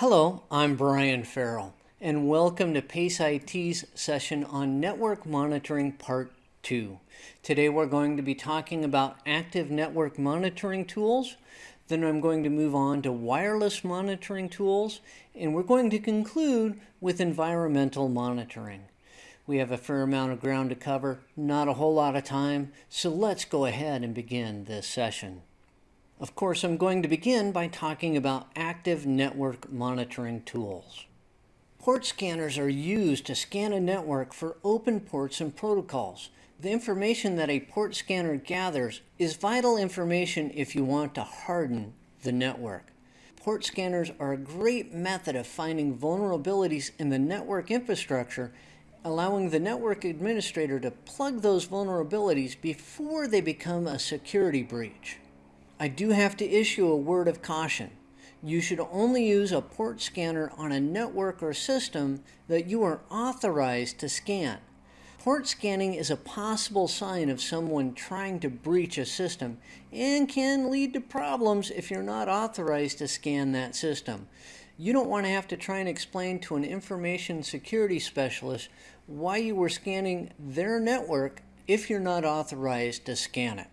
Hello, I'm Brian Farrell, and welcome to PACE IT's session on Network Monitoring Part 2. Today we're going to be talking about active network monitoring tools, then I'm going to move on to wireless monitoring tools, and we're going to conclude with environmental monitoring. We have a fair amount of ground to cover, not a whole lot of time, so let's go ahead and begin this session. Of course, I'm going to begin by talking about active network monitoring tools. Port scanners are used to scan a network for open ports and protocols. The information that a port scanner gathers is vital information if you want to harden the network. Port scanners are a great method of finding vulnerabilities in the network infrastructure, allowing the network administrator to plug those vulnerabilities before they become a security breach. I do have to issue a word of caution. You should only use a port scanner on a network or system that you are authorized to scan. Port scanning is a possible sign of someone trying to breach a system and can lead to problems if you're not authorized to scan that system. You don't want to have to try and explain to an information security specialist why you were scanning their network if you're not authorized to scan it.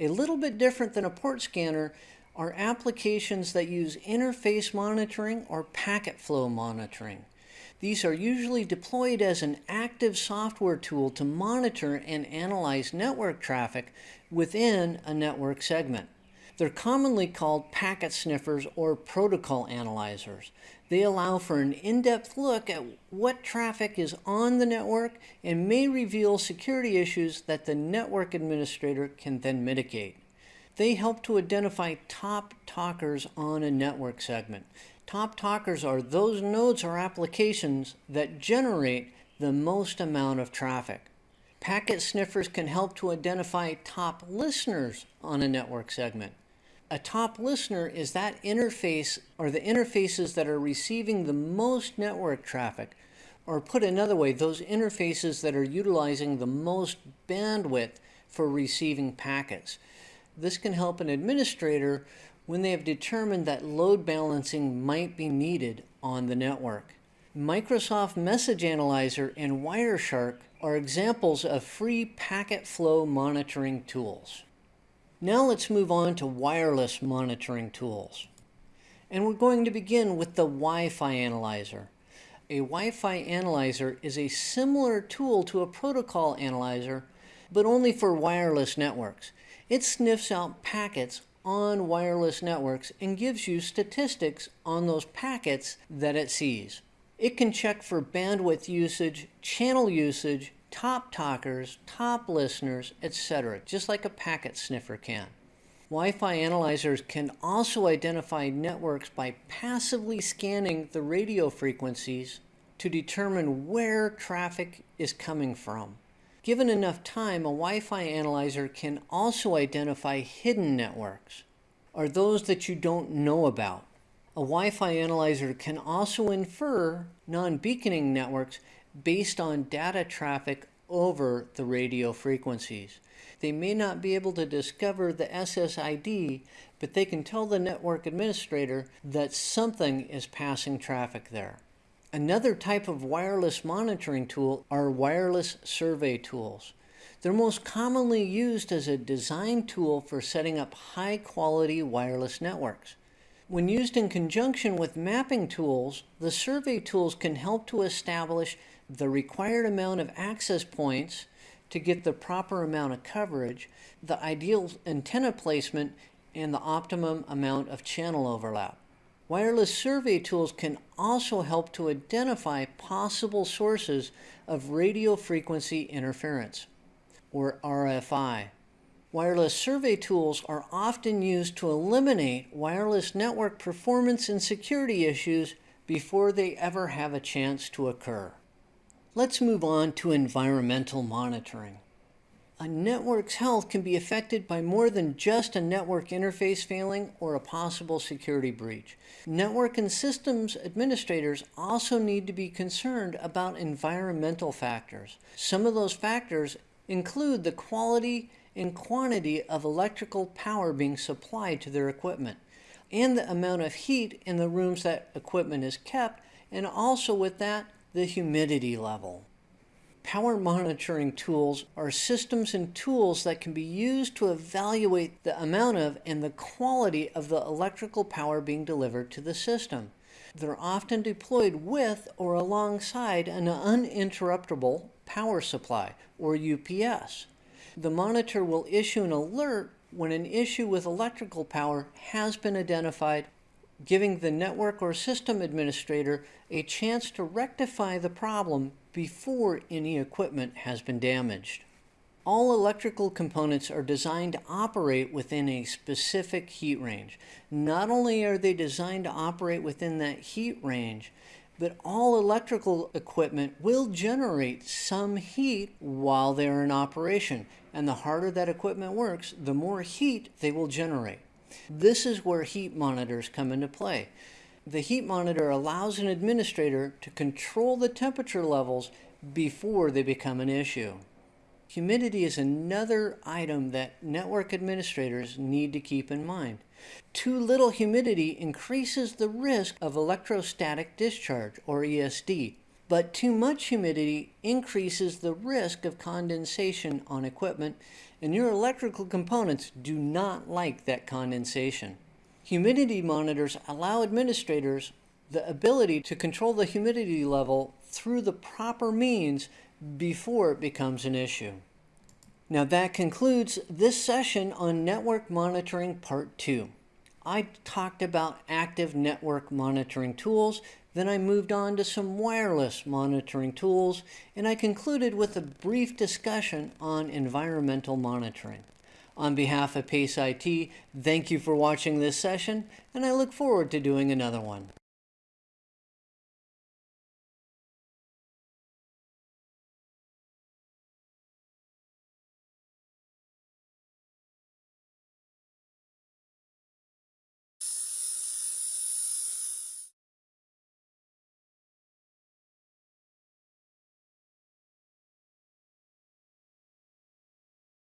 A little bit different than a port scanner are applications that use interface monitoring or packet flow monitoring. These are usually deployed as an active software tool to monitor and analyze network traffic within a network segment. They're commonly called packet sniffers or protocol analyzers. They allow for an in-depth look at what traffic is on the network and may reveal security issues that the network administrator can then mitigate. They help to identify top talkers on a network segment. Top talkers are those nodes or applications that generate the most amount of traffic. Packet sniffers can help to identify top listeners on a network segment a top listener is that interface or the interfaces that are receiving the most network traffic. Or put another way, those interfaces that are utilizing the most bandwidth for receiving packets. This can help an administrator when they have determined that load balancing might be needed on the network. Microsoft Message Analyzer and Wireshark are examples of free packet flow monitoring tools. Now let's move on to wireless monitoring tools. And we're going to begin with the Wi-Fi analyzer. A Wi-Fi analyzer is a similar tool to a protocol analyzer, but only for wireless networks. It sniffs out packets on wireless networks and gives you statistics on those packets that it sees. It can check for bandwidth usage, channel usage, top talkers, top listeners, etc., just like a packet sniffer can. Wi-Fi analyzers can also identify networks by passively scanning the radio frequencies to determine where traffic is coming from. Given enough time, a Wi-Fi analyzer can also identify hidden networks, or those that you don't know about. A Wi-Fi analyzer can also infer non-beaconing networks based on data traffic over the radio frequencies. They may not be able to discover the SSID, but they can tell the network administrator that something is passing traffic there. Another type of wireless monitoring tool are wireless survey tools. They're most commonly used as a design tool for setting up high quality wireless networks. When used in conjunction with mapping tools, the survey tools can help to establish the required amount of access points to get the proper amount of coverage, the ideal antenna placement, and the optimum amount of channel overlap. Wireless survey tools can also help to identify possible sources of radio frequency interference, or RFI. Wireless survey tools are often used to eliminate wireless network performance and security issues before they ever have a chance to occur. Let's move on to environmental monitoring. A network's health can be affected by more than just a network interface failing or a possible security breach. Network and systems administrators also need to be concerned about environmental factors. Some of those factors include the quality and quantity of electrical power being supplied to their equipment. and the amount of heat in the rooms that equipment is kept, and also with that, the humidity level. Power monitoring tools are systems and tools that can be used to evaluate the amount of and the quality of the electrical power being delivered to the system. They're often deployed with or alongside an uninterruptible power supply, or UPS. The monitor will issue an alert when an issue with electrical power has been identified, giving the network or system administrator a chance to rectify the problem before any equipment has been damaged. All electrical components are designed to operate within a specific heat range. Not only are they designed to operate within that heat range, but all electrical equipment will generate some heat while they're in operation. And the harder that equipment works, the more heat they will generate. This is where heat monitors come into play. The heat monitor allows an administrator to control the temperature levels before they become an issue. Humidity is another item that network administrators need to keep in mind. Too little humidity increases the risk of electrostatic discharge, or ESD, but too much humidity increases the risk of condensation on equipment, and your electrical components do not like that condensation. Humidity monitors allow administrators the ability to control the humidity level through the proper means before it becomes an issue. Now that concludes this session on network monitoring part two. I talked about active network monitoring tools, then I moved on to some wireless monitoring tools, and I concluded with a brief discussion on environmental monitoring. On behalf of PACE IT, thank you for watching this session, and I look forward to doing another one.